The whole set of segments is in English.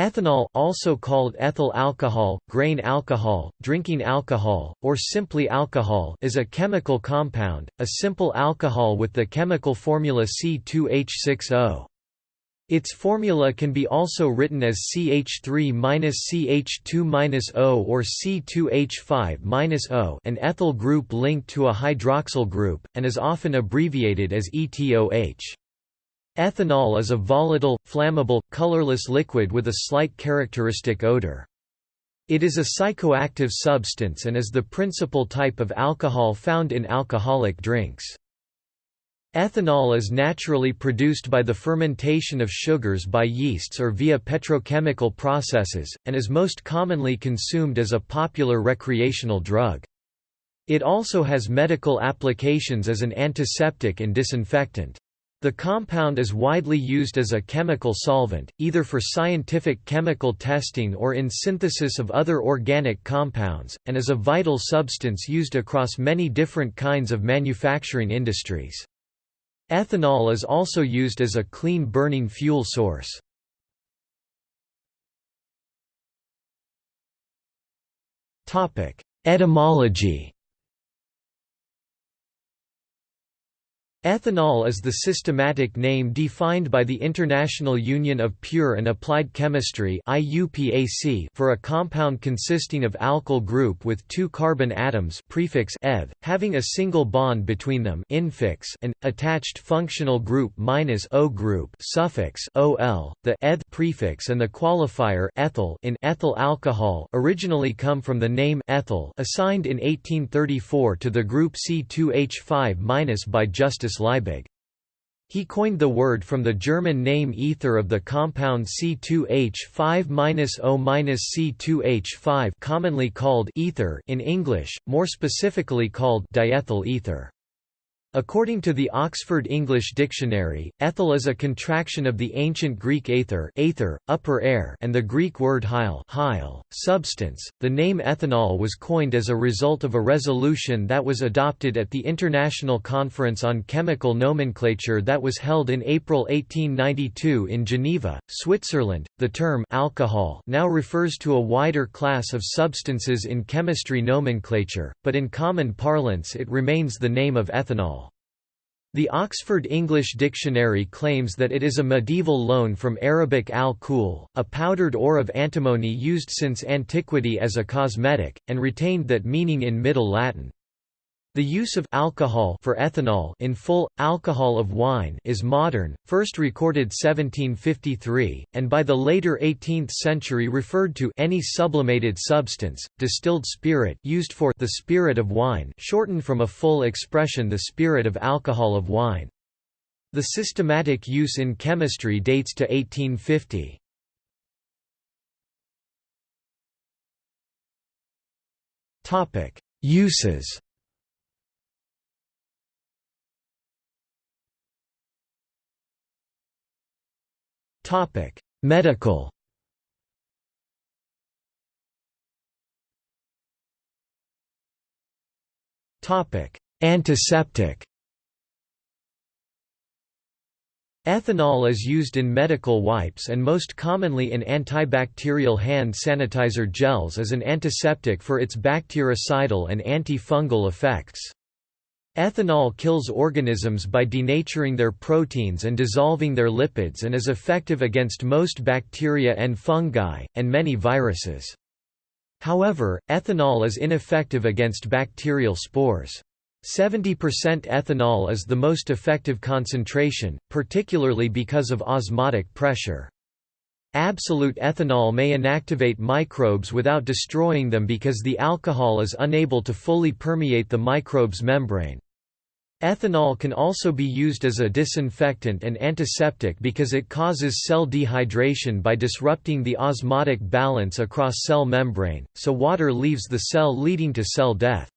Ethanol also called ethyl alcohol, grain alcohol, drinking alcohol, or simply alcohol is a chemical compound, a simple alcohol with the chemical formula C2H6O. Its formula can be also written as CH3-CH2-O or C2H5-O an ethyl group linked to a hydroxyl group, and is often abbreviated as ETOH. Ethanol is a volatile, flammable, colorless liquid with a slight characteristic odor. It is a psychoactive substance and is the principal type of alcohol found in alcoholic drinks. Ethanol is naturally produced by the fermentation of sugars by yeasts or via petrochemical processes, and is most commonly consumed as a popular recreational drug. It also has medical applications as an antiseptic and disinfectant. The compound is widely used as a chemical solvent, either for scientific chemical testing or in synthesis of other organic compounds, and is a vital substance used across many different kinds of manufacturing industries. Ethanol is also used as a clean burning fuel source. Etymology Ethanol is the systematic name defined by the International Union of Pure and Applied Chemistry for a compound consisting of alkyl group with two carbon atoms prefix eth, having a single bond between them infix and, attached functional group minus O group suffix ol. The eth prefix and the qualifier ethyl in ethyl alcohol originally come from the name ethyl assigned in 1834 to the group C2H5- by Liebig. He coined the word from the German name ether of the compound C2H5-O-C2H5 commonly called ether in English, more specifically called diethyl ether. According to the Oxford English Dictionary, ethyl is a contraction of the ancient Greek aether, aether upper air, and the Greek word hyle, hyle substance. The name ethanol was coined as a result of a resolution that was adopted at the International Conference on Chemical Nomenclature that was held in April 1892 in Geneva, Switzerland. The term alcohol now refers to a wider class of substances in chemistry nomenclature, but in common parlance it remains the name of ethanol. The Oxford English Dictionary claims that it is a medieval loan from Arabic al-kul, a powdered ore of antimony used since antiquity as a cosmetic, and retained that meaning in Middle Latin. The use of alcohol for ethanol in full, alcohol of wine is modern, first recorded 1753, and by the later 18th century referred to any sublimated substance, distilled spirit used for the spirit of wine shortened from a full expression the spirit of alcohol of wine. The systematic use in chemistry dates to 1850. Uses Topic: Medical. Topic: Antiseptic. Ethanol is used in medical wipes and most commonly in antibacterial hand sanitizer gels as an antiseptic for its bactericidal and anti-fungal effects. Ethanol kills organisms by denaturing their proteins and dissolving their lipids and is effective against most bacteria and fungi, and many viruses. However, ethanol is ineffective against bacterial spores. 70% ethanol is the most effective concentration, particularly because of osmotic pressure. Absolute ethanol may inactivate microbes without destroying them because the alcohol is unable to fully permeate the microbe's membrane. Ethanol can also be used as a disinfectant and antiseptic because it causes cell dehydration by disrupting the osmotic balance across cell membrane, so water leaves the cell leading to cell death.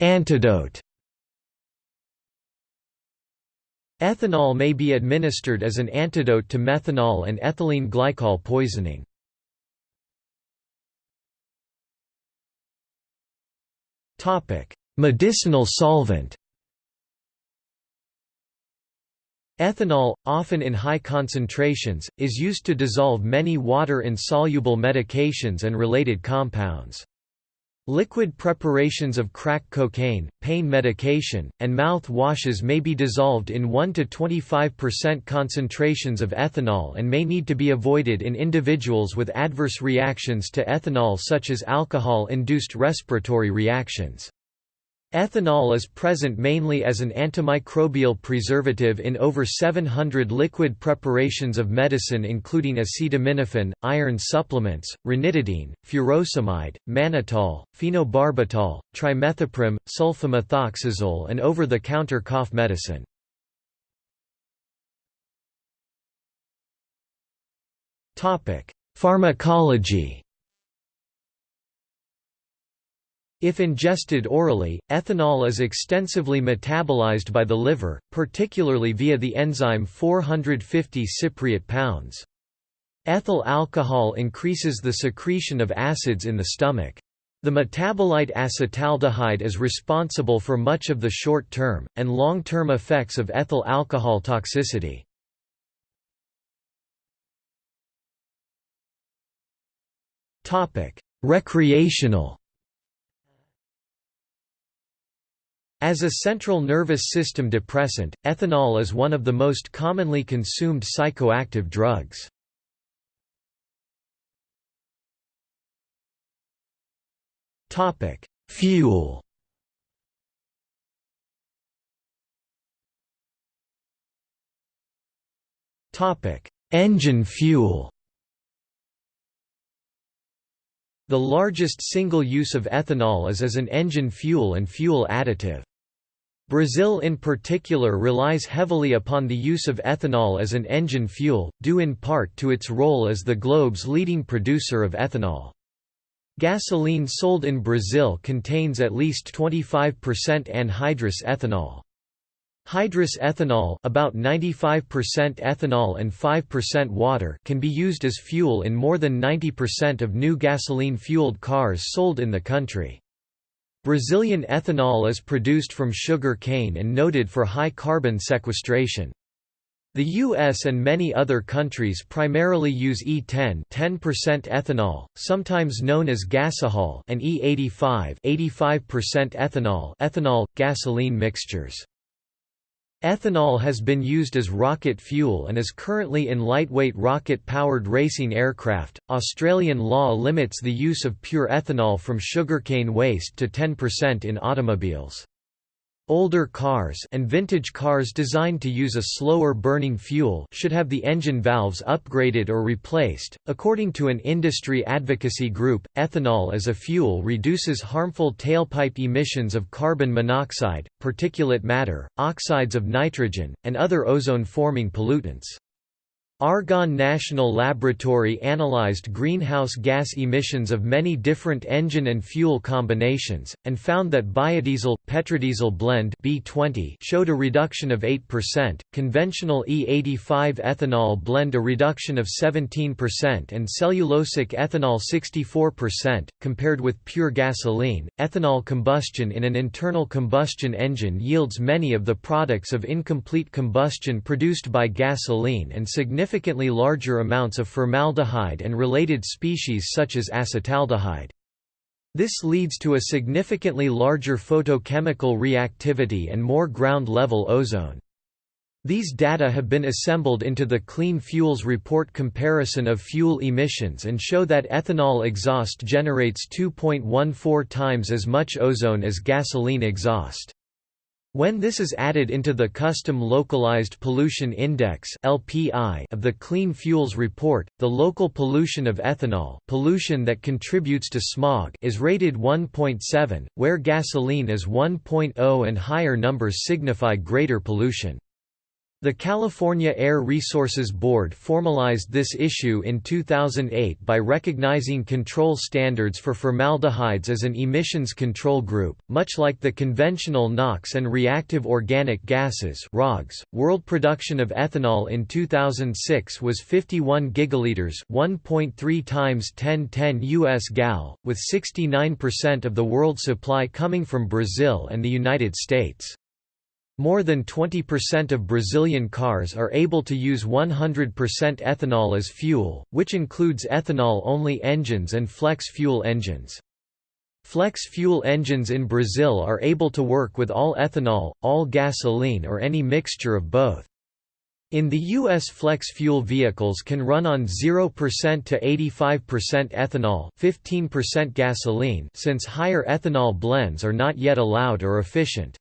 Antidote Ethanol may be administered as an antidote to methanol and ethylene glycol poisoning. Medicinal solvent Ethanol, often in high concentrations, is used to dissolve many water-insoluble medications and related compounds. Liquid preparations of crack cocaine, pain medication, and mouth washes may be dissolved in 1 to 25% concentrations of ethanol and may need to be avoided in individuals with adverse reactions to ethanol such as alcohol-induced respiratory reactions. Ethanol is present mainly as an antimicrobial preservative in over 700 liquid preparations of medicine including acetaminophen, iron supplements, ranitidine, furosemide, mannitol, phenobarbital, trimethoprim, sulfamethoxazole and over-the-counter cough medicine. Pharmacology If ingested orally, ethanol is extensively metabolized by the liver, particularly via the enzyme 450 cypriot pounds. Ethyl alcohol increases the secretion of acids in the stomach. The metabolite acetaldehyde is responsible for much of the short-term, and long-term effects of ethyl alcohol toxicity. Recreational As a central nervous system depressant, ethanol is one of the most commonly consumed psychoactive drugs. Fuel Engine fuel The largest single use of ethanol is as an engine fuel and fuel additive. Brazil in particular relies heavily upon the use of ethanol as an engine fuel, due in part to its role as the globe's leading producer of ethanol. Gasoline sold in Brazil contains at least 25% anhydrous ethanol. Hydrous ethanol about 95% ethanol and 5% water can be used as fuel in more than 90% of new gasoline-fueled cars sold in the country. Brazilian ethanol is produced from sugar cane and noted for high carbon sequestration. The US and many other countries primarily use E10 10% ethanol, sometimes known as gasohol and E85 85% ethanol ethanol, gasoline mixtures. Ethanol has been used as rocket fuel and is currently in lightweight rocket powered racing aircraft. Australian law limits the use of pure ethanol from sugarcane waste to 10% in automobiles. Older cars and vintage cars designed to use a slower burning fuel should have the engine valves upgraded or replaced. According to an industry advocacy group, ethanol as a fuel reduces harmful tailpipe emissions of carbon monoxide, particulate matter, oxides of nitrogen, and other ozone-forming pollutants. Argonne National Laboratory analyzed greenhouse gas emissions of many different engine and fuel combinations, and found that biodiesel petrodiesel blend B20 showed a reduction of 8%, conventional E85 ethanol blend a reduction of 17%, and cellulosic ethanol 64%. Compared with pure gasoline, ethanol combustion in an internal combustion engine yields many of the products of incomplete combustion produced by gasoline and significant significantly larger amounts of formaldehyde and related species such as acetaldehyde. This leads to a significantly larger photochemical reactivity and more ground-level ozone. These data have been assembled into the Clean Fuels Report comparison of fuel emissions and show that ethanol exhaust generates 2.14 times as much ozone as gasoline exhaust. When this is added into the Custom Localized Pollution Index (LPI) of the Clean Fuels Report, the local pollution of ethanol, pollution that contributes to smog, is rated 1.7, where gasoline is 1.0 and higher numbers signify greater pollution. The California Air Resources Board formalized this issue in 2008 by recognizing control standards for formaldehydes as an emissions control group, much like the conventional NOx and reactive organic gases (ROGs). World production of ethanol in 2006 was 51 gigaliters, 1.3 times 1010 US gal, with 69% of the world supply coming from Brazil and the United States. More than 20% of Brazilian cars are able to use 100% ethanol as fuel, which includes ethanol-only engines and flex-fuel engines. Flex-fuel engines in Brazil are able to work with all ethanol, all gasoline or any mixture of both. In the U.S. flex-fuel vehicles can run on 0% to 85% ethanol 15% gasoline since higher ethanol blends are not yet allowed or efficient.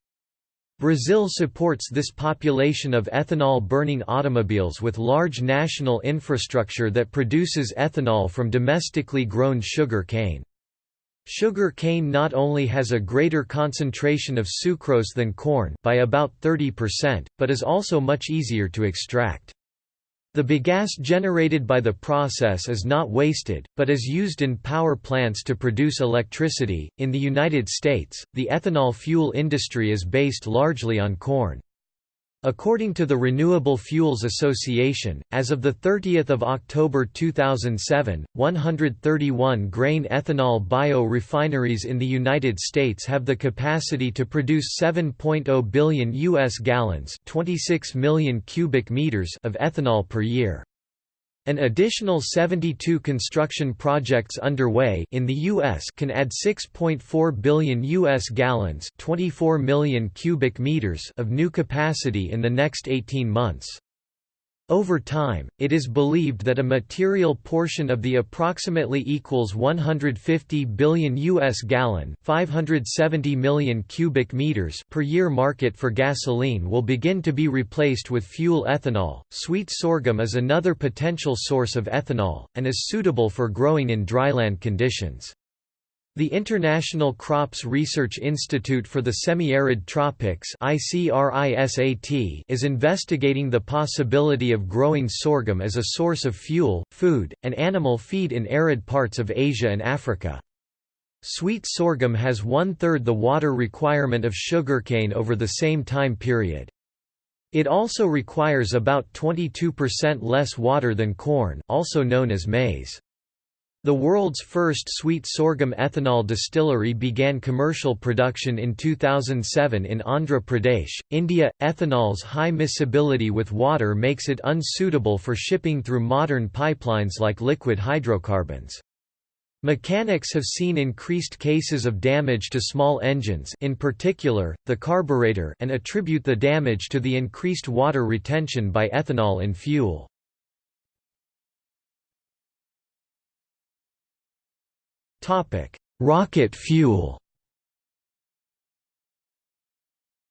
Brazil supports this population of ethanol-burning automobiles with large national infrastructure that produces ethanol from domestically grown sugar cane. Sugar cane not only has a greater concentration of sucrose than corn by about 30%, but is also much easier to extract. The bagasse generated by the process is not wasted, but is used in power plants to produce electricity. In the United States, the ethanol fuel industry is based largely on corn. According to the Renewable Fuels Association, as of 30 October 2007, 131 grain ethanol bio-refineries in the United States have the capacity to produce 7.0 billion U.S. gallons 26 million cubic meters of ethanol per year. An additional 72 construction projects underway in the US can add 6.4 billion US gallons, 24 million cubic meters of new capacity in the next 18 months. Over time, it is believed that a material portion of the approximately equals 150 billion US gallon, 570 million cubic meters per year market for gasoline will begin to be replaced with fuel ethanol. Sweet sorghum is another potential source of ethanol and is suitable for growing in dryland conditions. The International Crops Research Institute for the Semi-Arid Tropics is investigating the possibility of growing sorghum as a source of fuel, food, and animal feed in arid parts of Asia and Africa. Sweet sorghum has one-third the water requirement of sugarcane over the same time period. It also requires about 22% less water than corn also known as maize. The world's first sweet sorghum ethanol distillery began commercial production in 2007 in Andhra Pradesh, India. Ethanol's high miscibility with water makes it unsuitable for shipping through modern pipelines like liquid hydrocarbons. Mechanics have seen increased cases of damage to small engines in particular, the carburetor and attribute the damage to the increased water retention by ethanol in fuel. Rocket fuel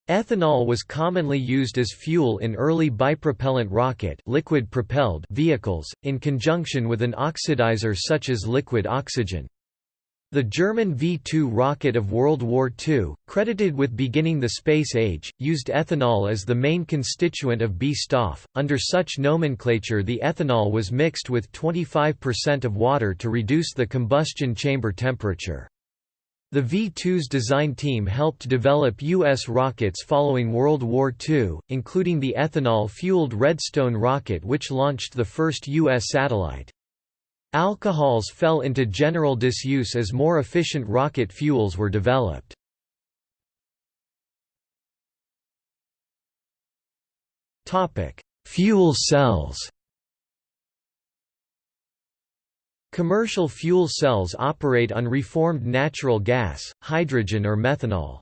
Ethanol was commonly used as fuel in early bipropellant rocket liquid propelled vehicles, in conjunction with an oxidizer such as liquid oxygen. The German V-2 rocket of World War II, credited with beginning the space age, used ethanol as the main constituent of B-Stoff. Under such nomenclature the ethanol was mixed with 25% of water to reduce the combustion chamber temperature. The V-2's design team helped develop U.S. rockets following World War II, including the ethanol-fueled Redstone rocket which launched the first U.S. satellite. Alcohols fell into general disuse as more efficient rocket fuels were developed. Fuel cells Commercial fuel cells operate on reformed natural gas, hydrogen or methanol.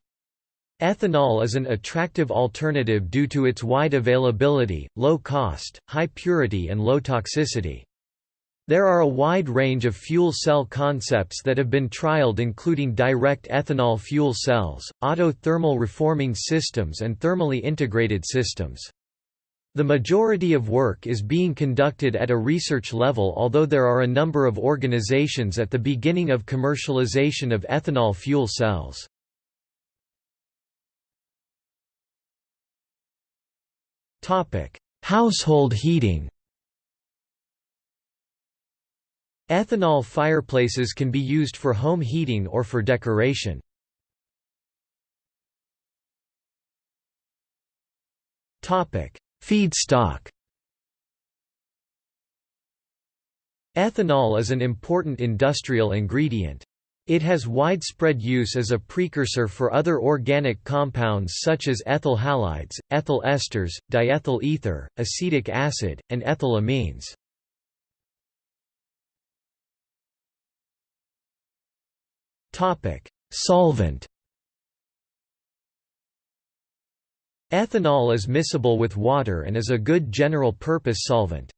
Ethanol is an attractive alternative due to its wide availability, low cost, high purity and low toxicity. There are a wide range of fuel cell concepts that have been trialed including direct ethanol fuel cells, auto-thermal reforming systems and thermally integrated systems. The majority of work is being conducted at a research level although there are a number of organizations at the beginning of commercialization of ethanol fuel cells. Household heating Ethanol fireplaces can be used for home heating or for decoration. Feedstock Ethanol is an important industrial ingredient. It has widespread use as a precursor for other organic compounds such as ethyl halides, ethyl esters, diethyl ether, acetic acid, and ethyl amines. Solvent Ethanol is miscible with water and is a good general-purpose solvent.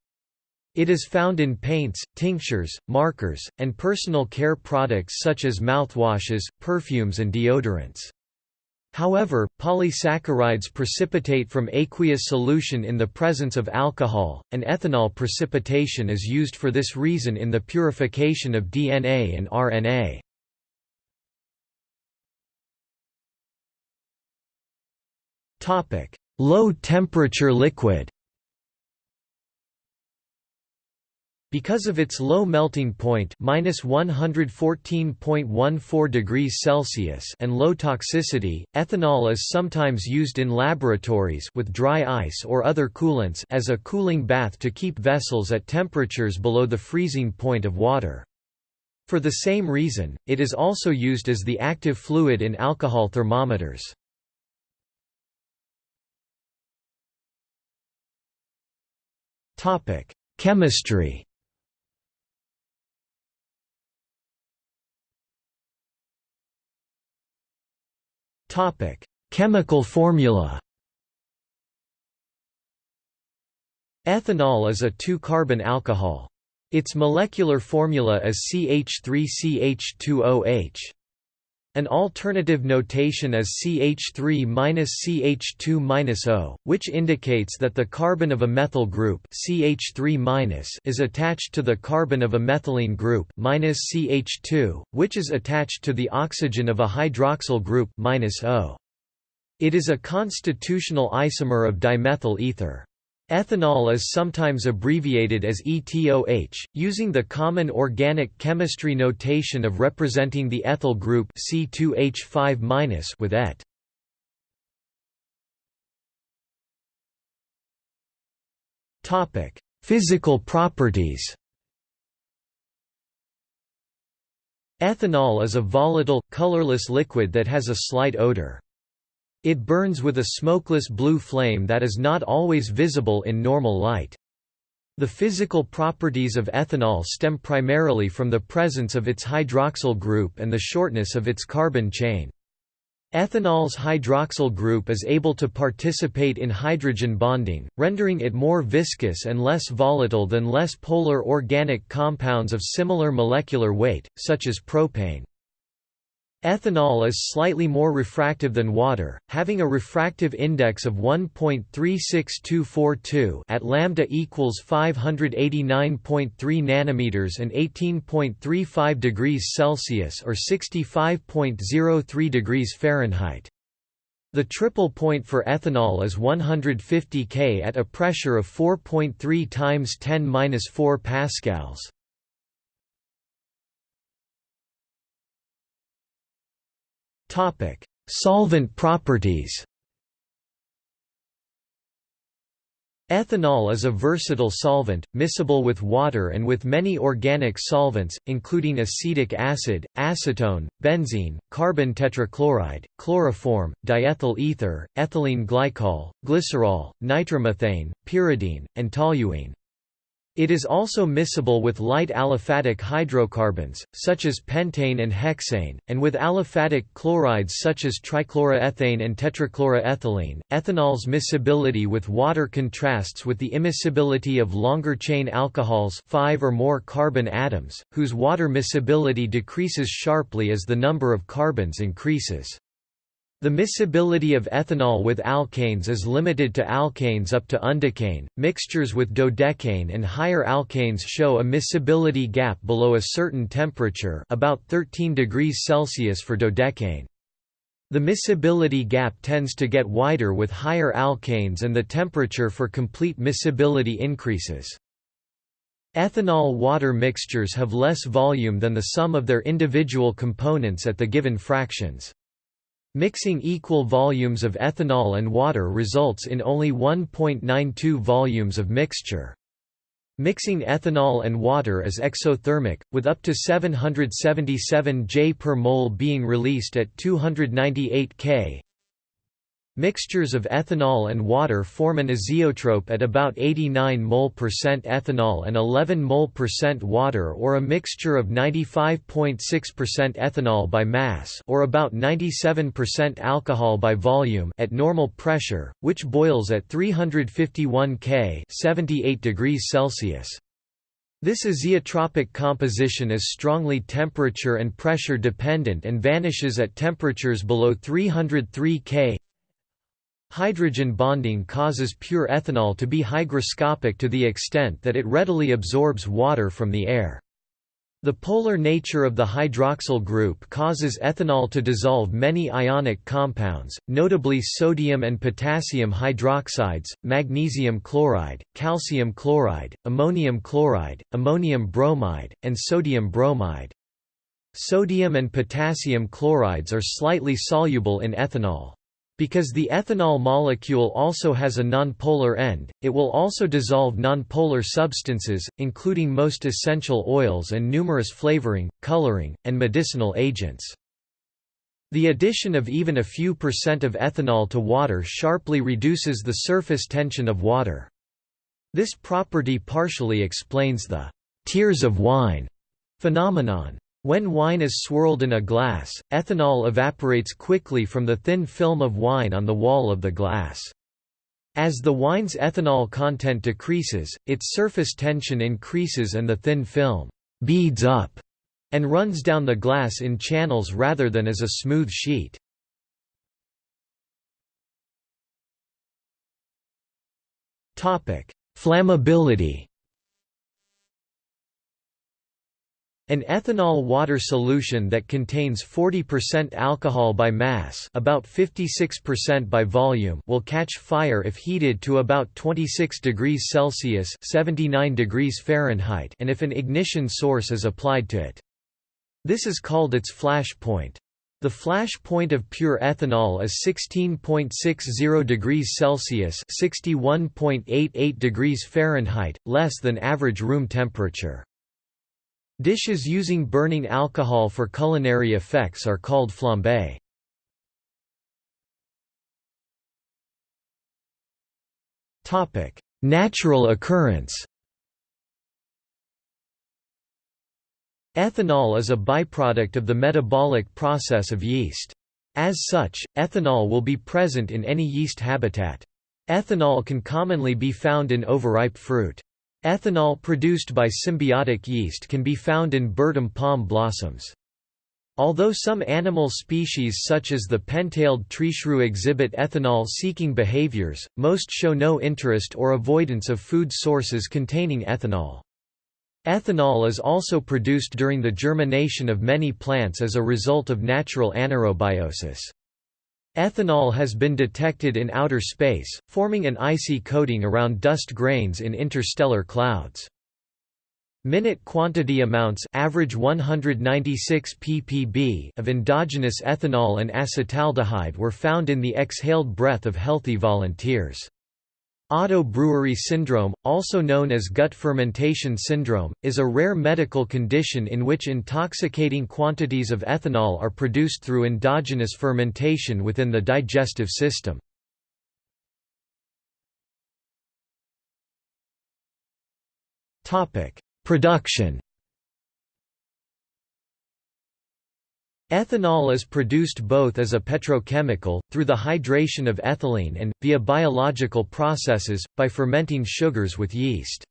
It is found in paints, tinctures, markers, and personal care products such as mouthwashes, perfumes and deodorants. However, polysaccharides precipitate from aqueous solution in the presence of alcohol, and ethanol precipitation is used for this reason in the purification of DNA and RNA. Low temperature liquid Because of its low melting point (-114.14 degrees Celsius) and low toxicity, ethanol is sometimes used in laboratories with dry ice or other coolants as a cooling bath to keep vessels at temperatures below the freezing point of water. For the same reason, it is also used as the active fluid in alcohol thermometers. Topic: Chemistry. Topic: Chemical formula. Ethanol is a 2-carbon alcohol. Its molecular formula is CH3CH2OH. An alternative notation is CH3-CH2-O, which indicates that the carbon of a methyl group CH3- is attached to the carbon of a methylene group CH2, which is attached to the oxygen of a hydroxyl group -O. It is a constitutional isomer of dimethyl ether. Ethanol is sometimes abbreviated as ETOH, using the common organic chemistry notation of representing the ethyl group C2H5- with et. Topic: Physical properties. Ethanol is a volatile, colorless liquid that has a slight odor. It burns with a smokeless blue flame that is not always visible in normal light. The physical properties of ethanol stem primarily from the presence of its hydroxyl group and the shortness of its carbon chain. Ethanol's hydroxyl group is able to participate in hydrogen bonding, rendering it more viscous and less volatile than less polar organic compounds of similar molecular weight, such as propane. Ethanol is slightly more refractive than water, having a refractive index of 1.36242 at lambda equals 589.3 nanometers and 18.35 degrees Celsius or 65.03 degrees Fahrenheit. The triple point for ethanol is 150 K at a pressure of 4.3 times 10^-4 pascals. Topic: Solvent properties. Ethanol is a versatile solvent, miscible with water and with many organic solvents, including acetic acid, acetone, benzene, carbon tetrachloride, chloroform, diethyl ether, ethylene glycol, glycerol, nitromethane, pyridine, and toluene. It is also miscible with light aliphatic hydrocarbons, such as pentane and hexane, and with aliphatic chlorides such as trichloroethane and tetrachloroethylene. Ethanol's miscibility with water contrasts with the immiscibility of longer chain alcohols, five or more carbon atoms, whose water miscibility decreases sharply as the number of carbons increases. The miscibility of ethanol with alkanes is limited to alkanes up to undecane. Mixtures with dodecane and higher alkanes show a miscibility gap below a certain temperature, about 13 degrees Celsius for dodecane. The miscibility gap tends to get wider with higher alkanes and the temperature for complete miscibility increases. Ethanol-water mixtures have less volume than the sum of their individual components at the given fractions. Mixing equal volumes of ethanol and water results in only 1.92 volumes of mixture. Mixing ethanol and water is exothermic, with up to 777 J per mole being released at 298 K. Mixtures of ethanol and water form an azeotrope at about 89 mol percent ethanol and 11 mol percent water or a mixture of 95.6% ethanol by mass or about 97% alcohol by volume at normal pressure, which boils at 351 K 78 degrees Celsius. This azeotropic composition is strongly temperature and pressure dependent and vanishes at temperatures below 303 K Hydrogen bonding causes pure ethanol to be hygroscopic to the extent that it readily absorbs water from the air. The polar nature of the hydroxyl group causes ethanol to dissolve many ionic compounds, notably sodium and potassium hydroxides, magnesium chloride, calcium chloride, ammonium chloride, ammonium bromide, and sodium bromide. Sodium and potassium chlorides are slightly soluble in ethanol. Because the ethanol molecule also has a nonpolar end, it will also dissolve nonpolar substances, including most essential oils and numerous flavoring, coloring, and medicinal agents. The addition of even a few percent of ethanol to water sharply reduces the surface tension of water. This property partially explains the «tears of wine» phenomenon. When wine is swirled in a glass, ethanol evaporates quickly from the thin film of wine on the wall of the glass. As the wine's ethanol content decreases, its surface tension increases and the thin film «beads up» and runs down the glass in channels rather than as a smooth sheet. Flammability An ethanol water solution that contains 40% alcohol by mass about 56% by volume will catch fire if heated to about 26 degrees Celsius 79 degrees Fahrenheit and if an ignition source is applied to it. This is called its flash point. The flash point of pure ethanol is 16.60 degrees Celsius 61.88 degrees Fahrenheit, less than average room temperature. Dishes using burning alcohol for culinary effects are called flambé. Natural occurrence Ethanol is a byproduct of the metabolic process of yeast. As such, ethanol will be present in any yeast habitat. Ethanol can commonly be found in overripe fruit. Ethanol produced by symbiotic yeast can be found in Bertam palm blossoms. Although some animal species such as the pen-tailed treeshrew exhibit ethanol-seeking behaviors, most show no interest or avoidance of food sources containing ethanol. Ethanol is also produced during the germination of many plants as a result of natural anaerobiosis. Ethanol has been detected in outer space, forming an icy coating around dust grains in interstellar clouds. Minute quantity amounts average 196 ppb of endogenous ethanol and acetaldehyde were found in the exhaled breath of healthy volunteers. Auto-brewery syndrome, also known as gut fermentation syndrome, is a rare medical condition in which intoxicating quantities of ethanol are produced through endogenous fermentation within the digestive system. Production Ethanol is produced both as a petrochemical, through the hydration of ethylene and, via biological processes, by fermenting sugars with yeast.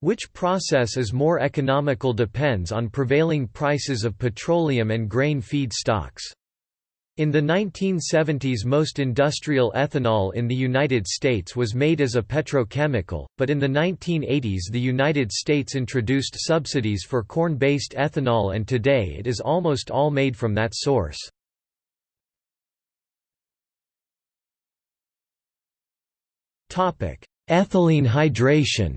Which process is more economical depends on prevailing prices of petroleum and grain feed stocks. In the 1970s most industrial ethanol in the United States was made as a petrochemical, but in the 1980s the United States introduced subsidies for corn-based ethanol and today it is almost all made from that source. Ethylene hydration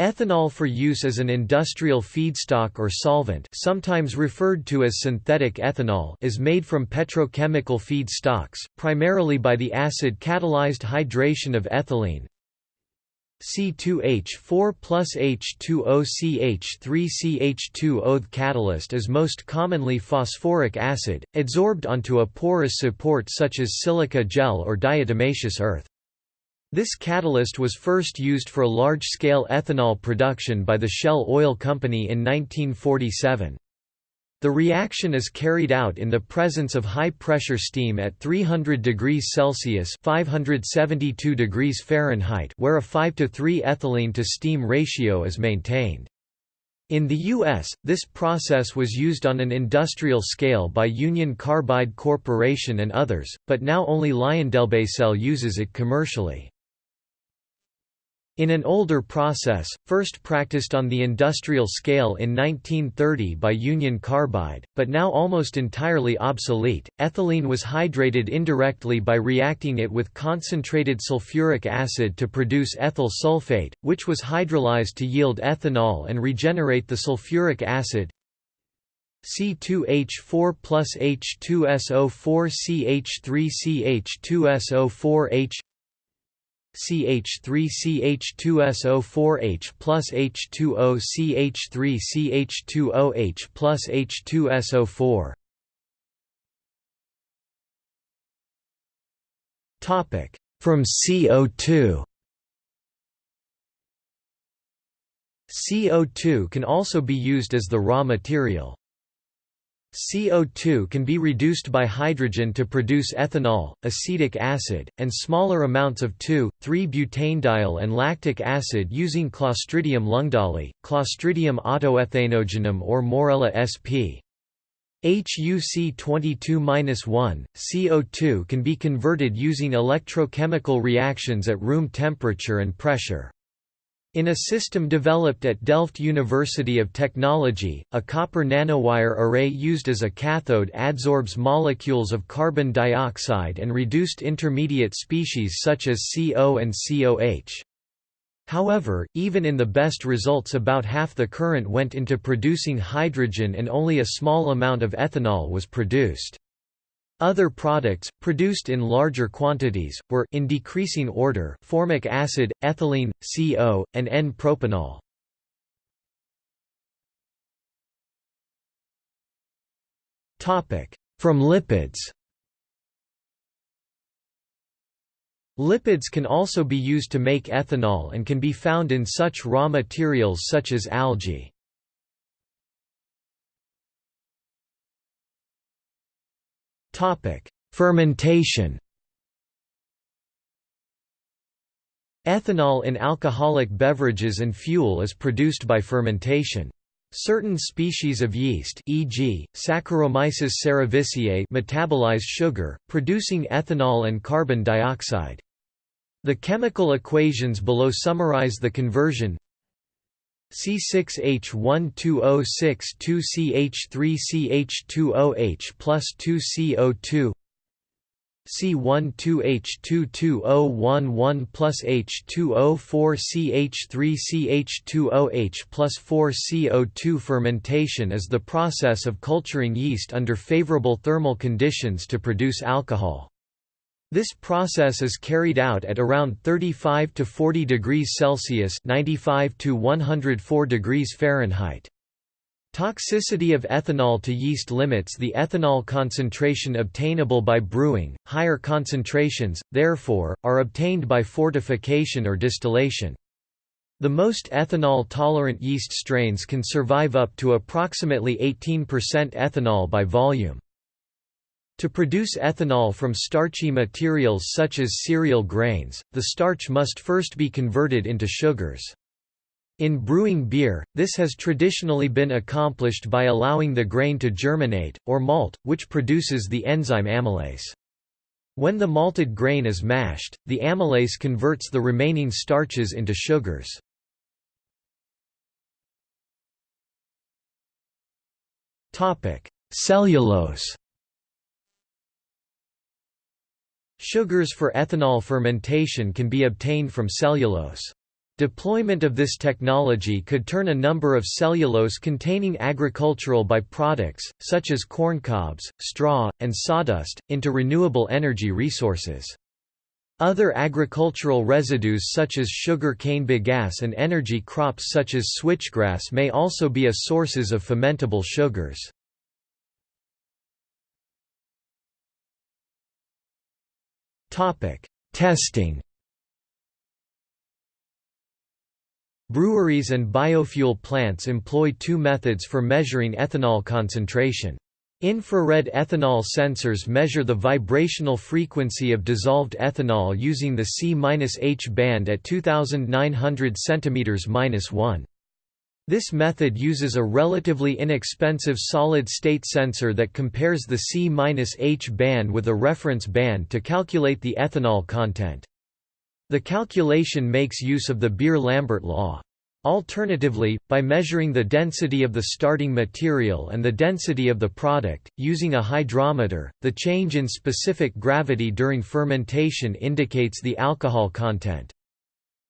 Ethanol for use as an industrial feedstock or solvent sometimes referred to as synthetic ethanol is made from petrochemical feedstocks, primarily by the acid-catalyzed hydration of ethylene C2H4 plus H2OCH3CH2O. The catalyst is most commonly phosphoric acid, adsorbed onto a porous support such as silica gel or diatomaceous earth. This catalyst was first used for large-scale ethanol production by the Shell Oil Company in 1947. The reaction is carried out in the presence of high-pressure steam at 300 degrees Celsius 572 degrees Fahrenheit where a 5 to 3 ethylene to steam ratio is maintained. In the U.S., this process was used on an industrial scale by Union Carbide Corporation and others, but now only LyondellBasell uses it commercially. In an older process, first practiced on the industrial scale in 1930 by Union Carbide, but now almost entirely obsolete, ethylene was hydrated indirectly by reacting it with concentrated sulfuric acid to produce ethyl sulfate, which was hydrolyzed to yield ethanol and regenerate the sulfuric acid, C2H4 plus H2SO4 CH3CH2SO4H CH3CH2SO4H plus H2O CH3CH2OH plus H2SO4 Topic. From CO2 CO2 can also be used as the raw material. CO2 can be reduced by hydrogen to produce ethanol, acetic acid, and smaller amounts of 2,3-butanediol and lactic acid using Clostridium ljungdahlii, Clostridium autoethanogenum or Moorella sp. HUC 22-1, CO2 can be converted using electrochemical reactions at room temperature and pressure. In a system developed at Delft University of Technology, a copper nanowire array used as a cathode adsorbs molecules of carbon dioxide and reduced intermediate species such as CO and COH. However, even in the best results about half the current went into producing hydrogen and only a small amount of ethanol was produced. Other products, produced in larger quantities, were in decreasing order formic acid, ethylene, CO, and N-propanol. From lipids Lipids can also be used to make ethanol and can be found in such raw materials such as algae. Topic: Fermentation. Ethanol in alcoholic beverages and fuel is produced by fermentation. Certain species of yeast e.g., Saccharomyces cerevisiae metabolize sugar, producing ethanol and carbon dioxide. The chemical equations below summarize the conversion C6H12O6 2CH3CH2OH plus 2CO2 C12H22O11 plus H2O4 CH3CH2OH plus 4 CO2 Fermentation is the process of culturing yeast under favorable thermal conditions to produce alcohol. This process is carried out at around 35 to 40 degrees Celsius (95 to 104 degrees Fahrenheit). Toxicity of ethanol to yeast limits the ethanol concentration obtainable by brewing. Higher concentrations, therefore, are obtained by fortification or distillation. The most ethanol-tolerant yeast strains can survive up to approximately 18% ethanol by volume. To produce ethanol from starchy materials such as cereal grains, the starch must first be converted into sugars. In brewing beer, this has traditionally been accomplished by allowing the grain to germinate, or malt, which produces the enzyme amylase. When the malted grain is mashed, the amylase converts the remaining starches into sugars. Cellulose Sugars for ethanol fermentation can be obtained from cellulose. Deployment of this technology could turn a number of cellulose-containing agricultural byproducts, such as corn cobs, straw, and sawdust, into renewable energy resources. Other agricultural residues such as sugar cane bagasse and energy crops such as switchgrass may also be a sources of fermentable sugars. Testing Breweries and biofuel plants employ two methods for measuring ethanol concentration. Infrared ethanol sensors measure the vibrational frequency of dissolved ethanol using the C-H band at 2900 cm-1. This method uses a relatively inexpensive solid-state sensor that compares the C-H band with a reference band to calculate the ethanol content. The calculation makes use of the Beer-Lambert law. Alternatively, by measuring the density of the starting material and the density of the product, using a hydrometer, the change in specific gravity during fermentation indicates the alcohol content.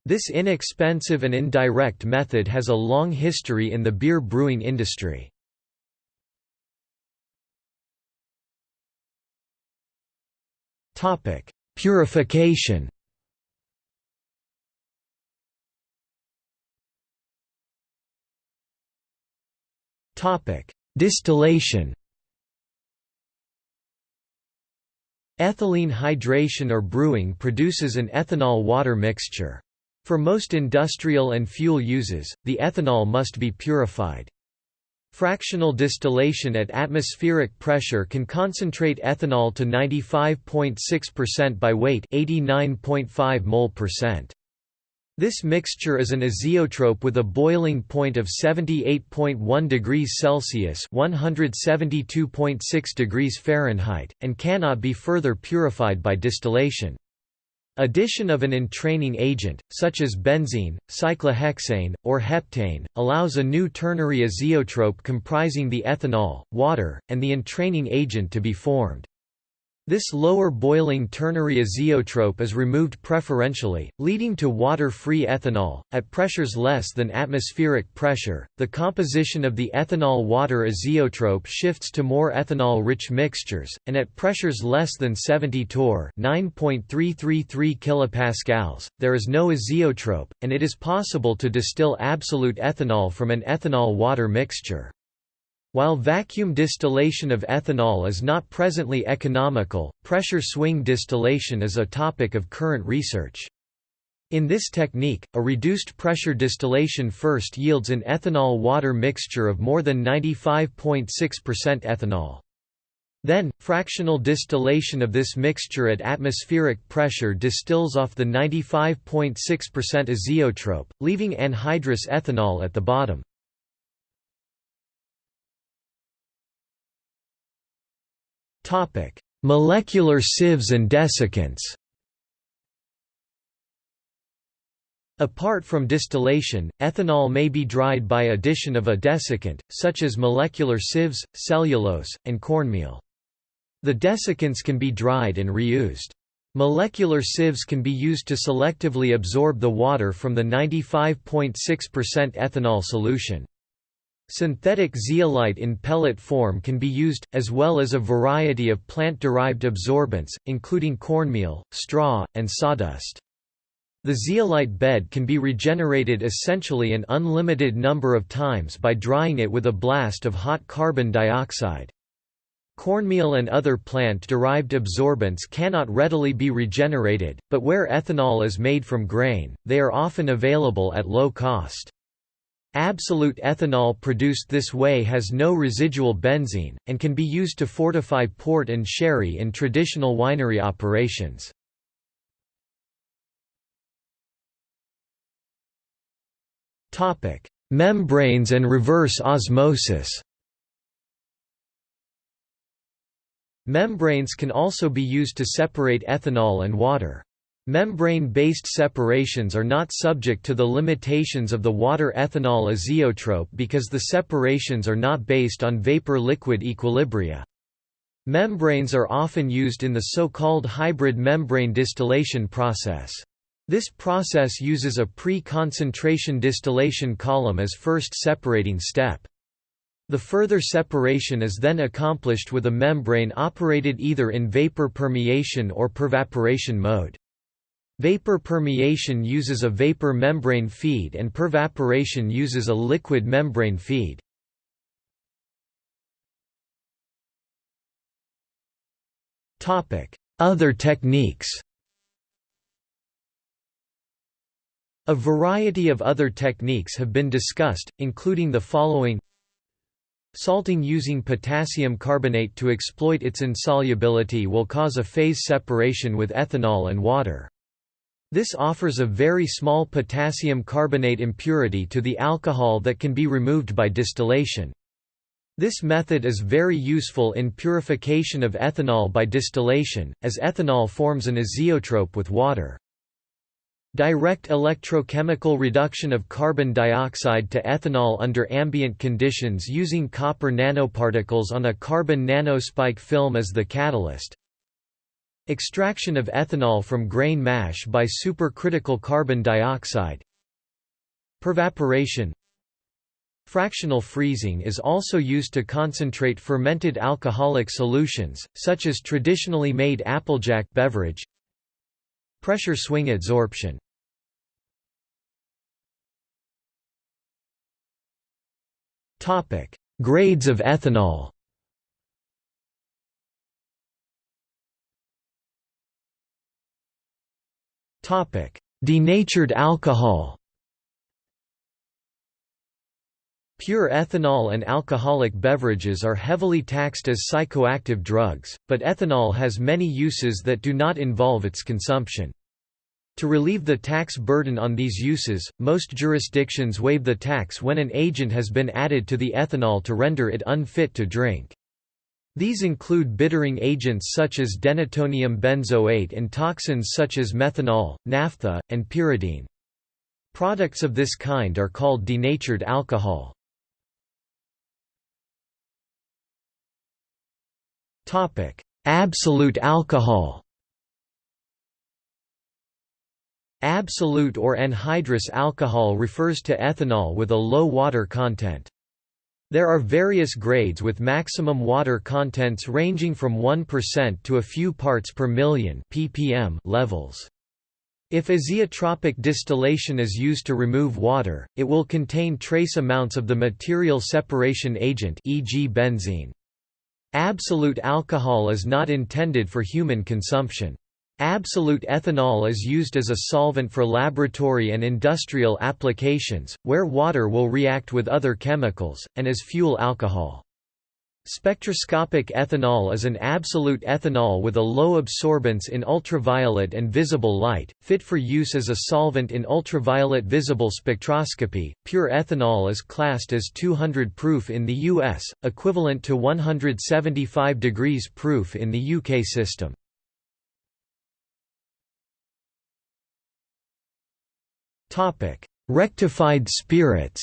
This inexpensive and indirect method has a long history in the beer brewing industry. Topic: Purification Topic: Distillation Ethylene hydration or brewing produces an ethanol-water mixture. For most industrial and fuel uses, the ethanol must be purified. Fractional distillation at atmospheric pressure can concentrate ethanol to 95.6% by weight 89.5 mol percent. This mixture is an azeotrope with a boiling point of 78.1 degrees Celsius (172.6 degrees Fahrenheit) and cannot be further purified by distillation. Addition of an entraining agent, such as benzene, cyclohexane, or heptane, allows a new ternary azeotrope comprising the ethanol, water, and the entraining agent to be formed. This lower boiling ternary azeotrope is removed preferentially, leading to water-free ethanol. At pressures less than atmospheric pressure, the composition of the ethanol-water azeotrope shifts to more ethanol-rich mixtures, and at pressures less than 70 torr (9.333 kilopascals), there is no azeotrope, and it is possible to distill absolute ethanol from an ethanol-water mixture. While vacuum distillation of ethanol is not presently economical, pressure swing distillation is a topic of current research. In this technique, a reduced pressure distillation first yields an ethanol-water mixture of more than 95.6% ethanol. Then, fractional distillation of this mixture at atmospheric pressure distills off the 95.6% azeotrope, leaving anhydrous ethanol at the bottom. Topic: Molecular sieves and desiccants. Apart from distillation, ethanol may be dried by addition of a desiccant, such as molecular sieves, cellulose, and cornmeal. The desiccants can be dried and reused. Molecular sieves can be used to selectively absorb the water from the 95.6% ethanol solution. Synthetic zeolite in pellet form can be used, as well as a variety of plant-derived absorbents, including cornmeal, straw, and sawdust. The zeolite bed can be regenerated essentially an unlimited number of times by drying it with a blast of hot carbon dioxide. Cornmeal and other plant-derived absorbents cannot readily be regenerated, but where ethanol is made from grain, they are often available at low cost. Absolute ethanol produced this way has no residual benzene, and can be used to fortify port and sherry in traditional winery operations. Membranes and reverse osmosis Membranes can also be used to separate ethanol and water. Membrane-based separations are not subject to the limitations of the water-ethanol azeotrope because the separations are not based on vapor-liquid equilibria. Membranes are often used in the so-called hybrid membrane distillation process. This process uses a pre-concentration distillation column as first separating step. The further separation is then accomplished with a membrane operated either in vapor permeation or pervaporation mode. Vapor permeation uses a vapor membrane feed and pervaporation uses a liquid membrane feed. Other techniques A variety of other techniques have been discussed, including the following Salting using potassium carbonate to exploit its insolubility will cause a phase separation with ethanol and water. This offers a very small potassium carbonate impurity to the alcohol that can be removed by distillation. This method is very useful in purification of ethanol by distillation, as ethanol forms an azeotrope with water. Direct electrochemical reduction of carbon dioxide to ethanol under ambient conditions using copper nanoparticles on a carbon nanospike film as the catalyst. Extraction of ethanol from grain mash by supercritical carbon dioxide. Pervaporation. Fractional freezing is also used to concentrate fermented alcoholic solutions, such as traditionally made Applejack beverage. Pressure swing adsorption. Grades of ethanol Denatured alcohol Pure ethanol and alcoholic beverages are heavily taxed as psychoactive drugs, but ethanol has many uses that do not involve its consumption. To relieve the tax burden on these uses, most jurisdictions waive the tax when an agent has been added to the ethanol to render it unfit to drink. These include bittering agents such as denatonium benzoate and toxins such as methanol, naphtha, and pyridine. Products of this kind are called denatured alcohol. Absolute alcohol Absolute or anhydrous alcohol refers to ethanol with a low water content. There are various grades with maximum water contents ranging from 1% to a few parts per million ppm levels. If azeotropic distillation is used to remove water, it will contain trace amounts of the material separation agent e.g. benzene. Absolute alcohol is not intended for human consumption. Absolute ethanol is used as a solvent for laboratory and industrial applications, where water will react with other chemicals, and as fuel alcohol. Spectroscopic ethanol is an absolute ethanol with a low absorbance in ultraviolet and visible light, fit for use as a solvent in ultraviolet visible spectroscopy. Pure ethanol is classed as 200 proof in the US, equivalent to 175 degrees proof in the UK system. Topic: Rectified spirits.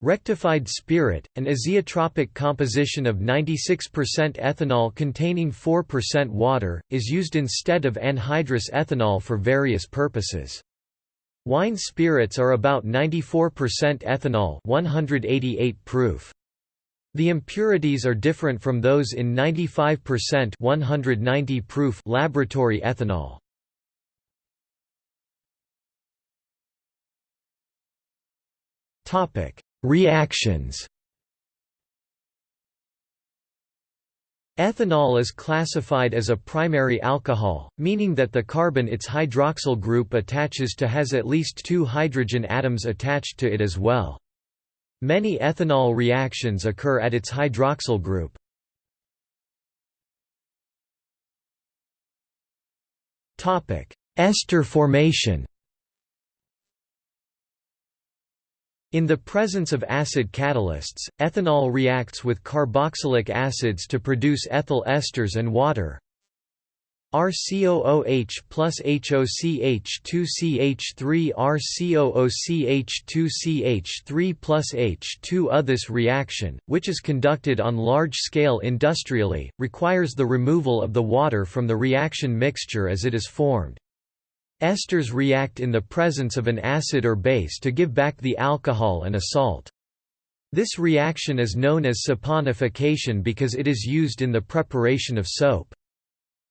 Rectified spirit, an azeotropic composition of 96% ethanol containing 4% water, is used instead of anhydrous ethanol for various purposes. Wine spirits are about 94% ethanol 188 proof. The impurities are different from those in 95% 190 proof laboratory ethanol. Reactions Ethanol is classified as a primary alcohol, meaning that the carbon its hydroxyl group attaches to has at least two hydrogen atoms attached to it as well. Many ethanol reactions occur at its hydroxyl group. Ester formation In the presence of acid catalysts, ethanol reacts with carboxylic acids to produce ethyl esters and water. RCOOH plus HOCH2CH3 RCOOCH2CH3 plus H2O This reaction, which is conducted on large scale industrially, requires the removal of the water from the reaction mixture as it is formed. Esters react in the presence of an acid or base to give back the alcohol and a salt. This reaction is known as saponification because it is used in the preparation of soap.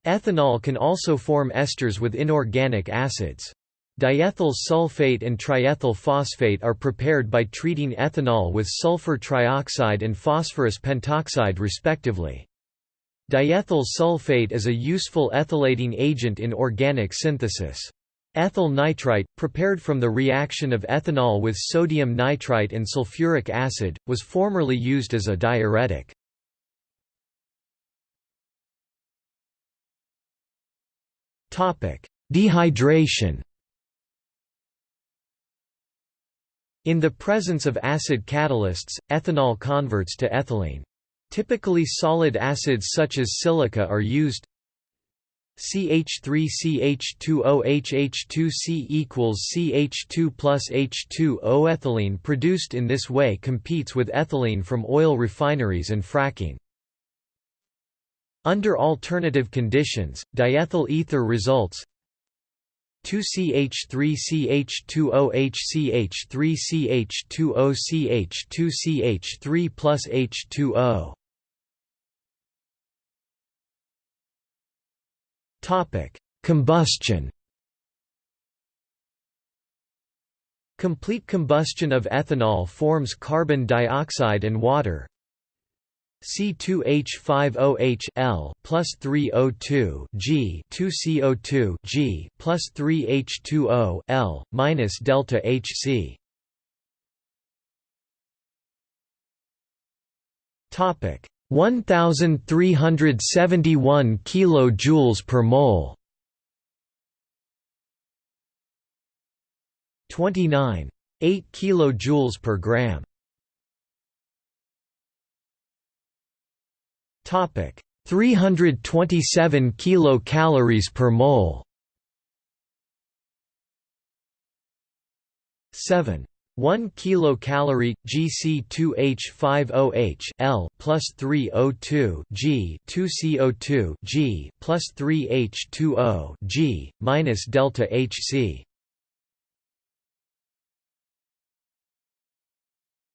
Ethanol can also form esters with inorganic acids. Diethyl sulfate and triethyl phosphate are prepared by treating ethanol with sulfur trioxide and phosphorus pentoxide respectively. Diethyl sulfate is a useful ethylating agent in organic synthesis. Ethyl nitrite, prepared from the reaction of ethanol with sodium nitrite and sulfuric acid, was formerly used as a diuretic. Dehydration In the presence of acid catalysts, ethanol converts to ethylene. Typically solid acids such as silica are used CH3CH2OHH2C equals CH2 plus H2O. Ethylene produced in this way competes with ethylene from oil refineries and fracking. Under alternative conditions, diethyl ether results 2CH3CH2OHCH3CH2OCH2CH3 plus H2O. Combustion. Complete combustion of ethanol forms carbon dioxide and water. C2H5OH L plus 3O2 G 2CO2 G plus 3H2O L minus delta HC. Topic 1371 kilojoules per mole. 29 8 kilojoules per gram. Topic. 327 kilocalories per mole. 7 1 kilocalorie GC2H5OH L plus 3O2 G 2CO2 G plus 3H2O G minus delta HC.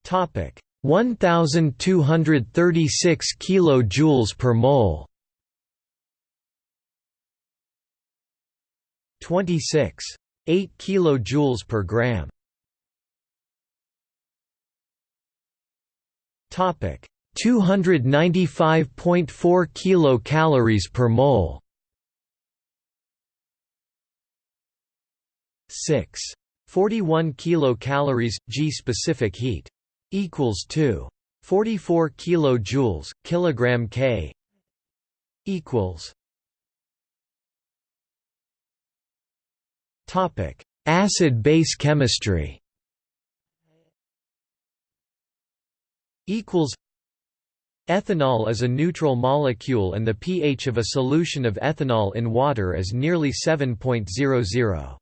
Topic 1236 kilojoules per mole 26 8 kilojoules per gram Topic 295.4 kilocalories per mole. 6. 41 kilocalories G specific heat equals 2. 44 kilojoules kilogram K equals Topic Acid base chemistry equals Ethanol is a neutral molecule and the pH of a solution of ethanol in water is nearly 7.00.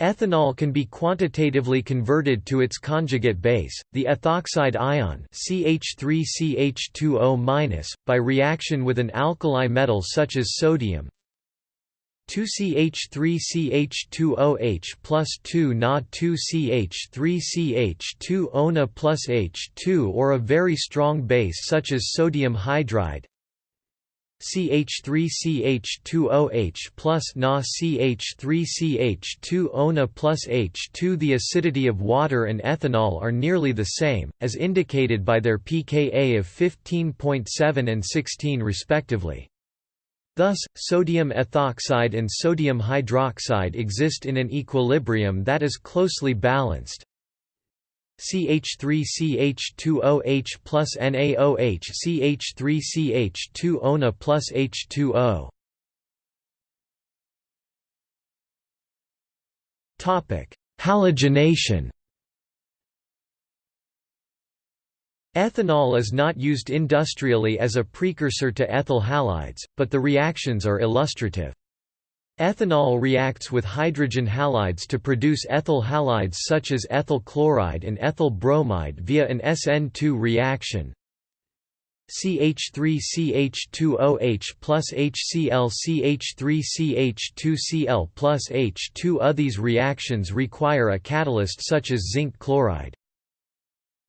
Ethanol can be quantitatively converted to its conjugate base, the ethoxide ion CH3CH2O- by reaction with an alkali metal such as sodium, 2CH3CH2OH plus 2 Na 2CH3CH2 ONA plus H2 or a very strong base such as sodium hydride CH3CH2OH plus Na CH3CH2 ONA plus H2 The acidity of water and ethanol are nearly the same, as indicated by their pKa of 15.7 and 16 respectively. Thus, sodium ethoxide and sodium hydroxide exist in an equilibrium that is closely balanced. CH3CH2OH plus NaOH CH3CH2 ONA plus H2O. Topic: Halogenation. Ethanol is not used industrially as a precursor to ethyl halides, but the reactions are illustrative. Ethanol reacts with hydrogen halides to produce ethyl halides such as ethyl chloride and ethyl bromide via an SN2 reaction. CH3CH2OH plus HCl CH3CH2Cl plus H2O These reactions require a catalyst such as zinc chloride.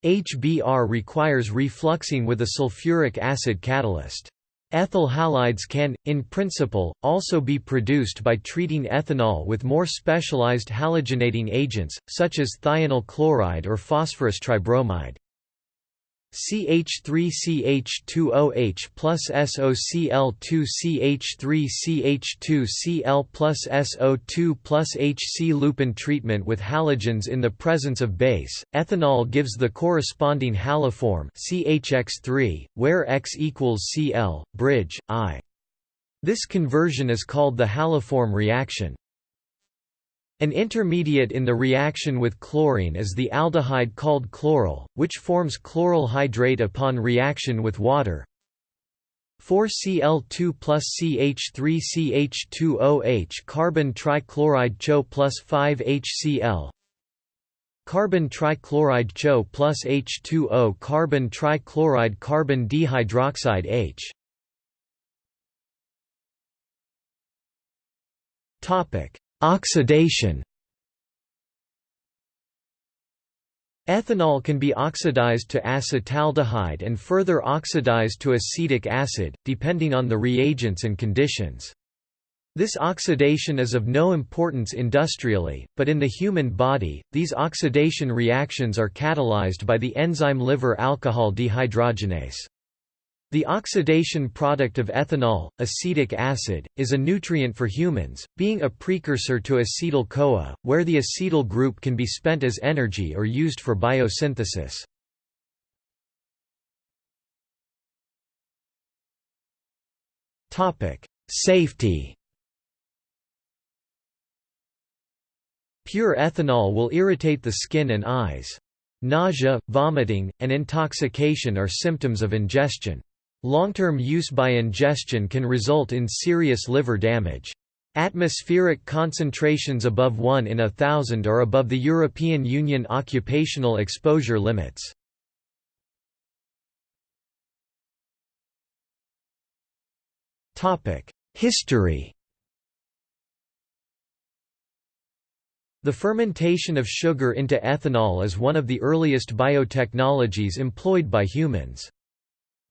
HBr requires refluxing with a sulfuric acid catalyst. Ethyl halides can, in principle, also be produced by treating ethanol with more specialized halogenating agents, such as thionyl chloride or phosphorus tribromide. CH3CH2OH plus SOCl2CH3CH2Cl plus SO2 plus HCl upon treatment with halogens in the presence of base. Ethanol gives the corresponding haloform CHX3, where X equals Cl, bridge, I. This conversion is called the haloform reaction. An intermediate in the reaction with chlorine is the aldehyde called chloral, which forms chloral hydrate upon reaction with water. 4Cl2 plus CH3CH2OH carbon trichloride CHO plus 5HCl Carbon trichloride CHO plus H2O carbon trichloride carbon dehydroxide H. Topic Oxidation Ethanol can be oxidized to acetaldehyde and further oxidized to acetic acid, depending on the reagents and conditions. This oxidation is of no importance industrially, but in the human body, these oxidation reactions are catalyzed by the enzyme liver alcohol dehydrogenase. The oxidation product of ethanol, acetic acid, is a nutrient for humans, being a precursor to acetyl-CoA, where the acetyl group can be spent as energy or used for biosynthesis. Safety Pure ethanol will irritate the skin and eyes. Nausea, vomiting, and intoxication are symptoms of ingestion. Long-term use by ingestion can result in serious liver damage. Atmospheric concentrations above 1 in a thousand are above the European Union occupational exposure limits. History The fermentation of sugar into ethanol is one of the earliest biotechnologies employed by humans.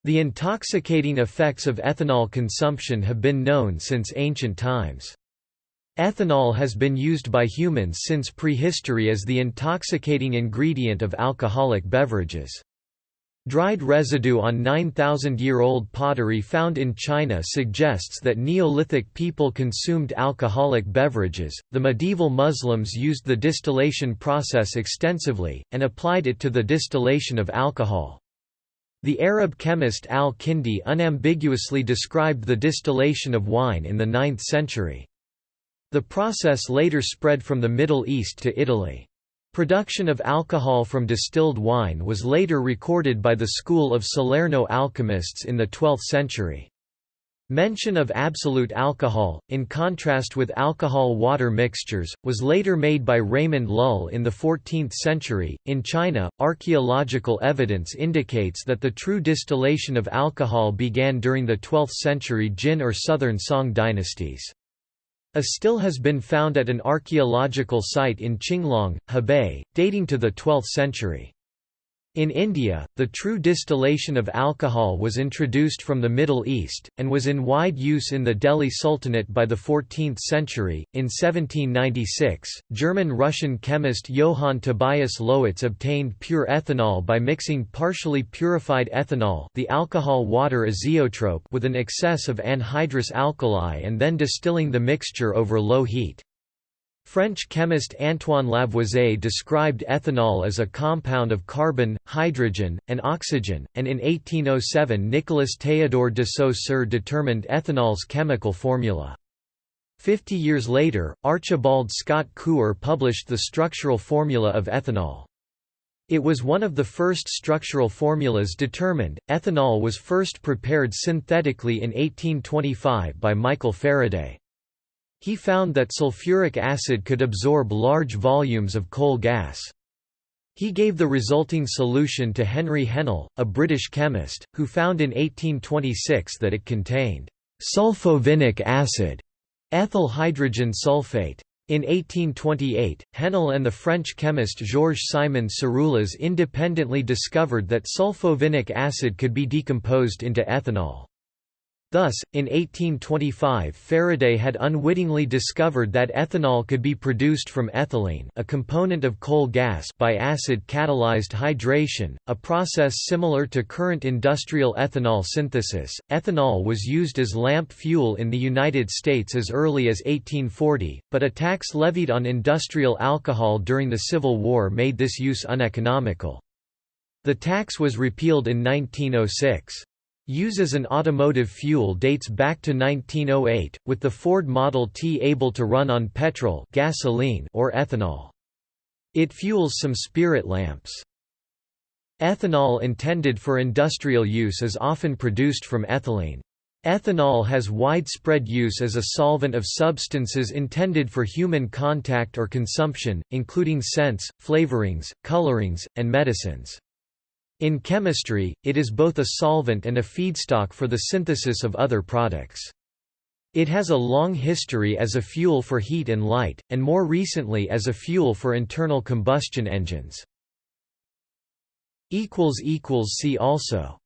The intoxicating effects of ethanol consumption have been known since ancient times. Ethanol has been used by humans since prehistory as the intoxicating ingredient of alcoholic beverages. Dried residue on 9,000-year-old pottery found in China suggests that Neolithic people consumed alcoholic beverages. The medieval Muslims used the distillation process extensively and applied it to the distillation of alcohol. The Arab chemist al-Kindi unambiguously described the distillation of wine in the 9th century. The process later spread from the Middle East to Italy. Production of alcohol from distilled wine was later recorded by the school of Salerno alchemists in the 12th century. Mention of absolute alcohol, in contrast with alcohol-water mixtures, was later made by Raymond Lull in the 14th century. In China, archaeological evidence indicates that the true distillation of alcohol began during the 12th century Jin or Southern Song dynasties. A still has been found at an archaeological site in Qinglong, Hebei, dating to the 12th century. In India, the true distillation of alcohol was introduced from the Middle East, and was in wide use in the Delhi Sultanate by the 14th century. In 1796, German Russian chemist Johann Tobias Lowitz obtained pure ethanol by mixing partially purified ethanol the alcohol water azeotrope with an excess of anhydrous alkali and then distilling the mixture over low heat. French chemist Antoine Lavoisier described ethanol as a compound of carbon, hydrogen, and oxygen, and in 1807 Nicolas Théodore de Saussure determined ethanol's chemical formula. Fifty years later, Archibald Scott Couper published the structural formula of ethanol. It was one of the first structural formulas determined. Ethanol was first prepared synthetically in 1825 by Michael Faraday. He found that sulfuric acid could absorb large volumes of coal gas. He gave the resulting solution to Henry Hennell, a British chemist, who found in 1826 that it contained sulfovinic acid, ethyl hydrogen sulfate. In 1828, Hennell and the French chemist Georges Simon Serullas independently discovered that sulfovinic acid could be decomposed into ethanol. Thus, in 1825 Faraday had unwittingly discovered that ethanol could be produced from ethylene a component of coal gas by acid-catalyzed hydration, a process similar to current industrial ethanol synthesis. Ethanol was used as lamp fuel in the United States as early as 1840, but a tax levied on industrial alcohol during the Civil War made this use uneconomical. The tax was repealed in 1906. Use as an automotive fuel dates back to 1908, with the Ford Model T able to run on petrol gasoline or ethanol. It fuels some spirit lamps. Ethanol intended for industrial use is often produced from ethylene. Ethanol has widespread use as a solvent of substances intended for human contact or consumption, including scents, flavorings, colorings, and medicines. In chemistry, it is both a solvent and a feedstock for the synthesis of other products. It has a long history as a fuel for heat and light, and more recently as a fuel for internal combustion engines. See also